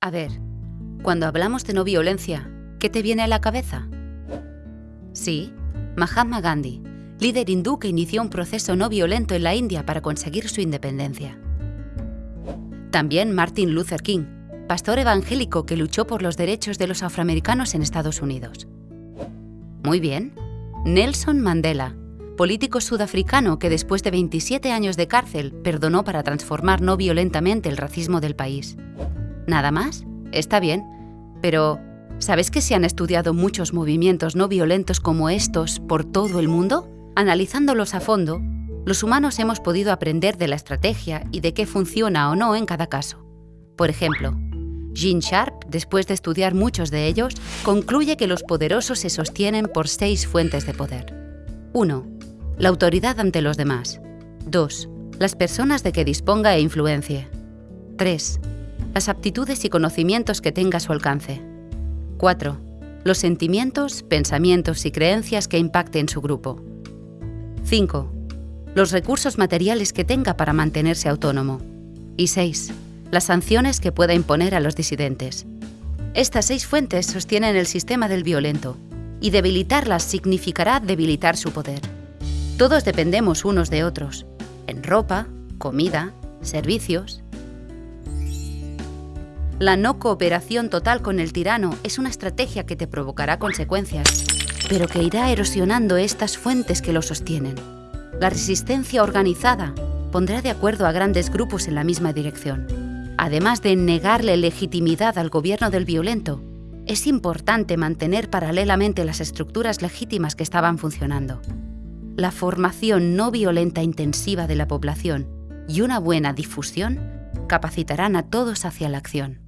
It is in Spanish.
A ver, cuando hablamos de no violencia, ¿qué te viene a la cabeza? Sí, Mahatma Gandhi, líder hindú que inició un proceso no violento en la India para conseguir su independencia. También Martin Luther King, pastor evangélico que luchó por los derechos de los afroamericanos en Estados Unidos. Muy bien. Nelson Mandela, político sudafricano que después de 27 años de cárcel perdonó para transformar no violentamente el racismo del país. ¿Nada más? Está bien, pero ¿sabes que se han estudiado muchos movimientos no violentos como estos por todo el mundo? Analizándolos a fondo, los humanos hemos podido aprender de la estrategia y de qué funciona o no en cada caso. Por ejemplo, Gene Sharp, después de estudiar muchos de ellos, concluye que los poderosos se sostienen por seis fuentes de poder. 1. La autoridad ante los demás. 2. Las personas de que disponga e influencie. 3. Las aptitudes y conocimientos que tenga a su alcance. 4. Los sentimientos, pensamientos y creencias que impacten su grupo. 5. Los recursos materiales que tenga para mantenerse autónomo. Y 6 las sanciones que pueda imponer a los disidentes. Estas seis fuentes sostienen el sistema del violento, y debilitarlas significará debilitar su poder. Todos dependemos unos de otros, en ropa, comida, servicios. La no cooperación total con el tirano es una estrategia que te provocará consecuencias, pero que irá erosionando estas fuentes que lo sostienen. La resistencia organizada pondrá de acuerdo a grandes grupos en la misma dirección además de negarle legitimidad al gobierno del violento, es importante mantener paralelamente las estructuras legítimas que estaban funcionando. La formación no violenta intensiva de la población y una buena difusión capacitarán a todos hacia la acción.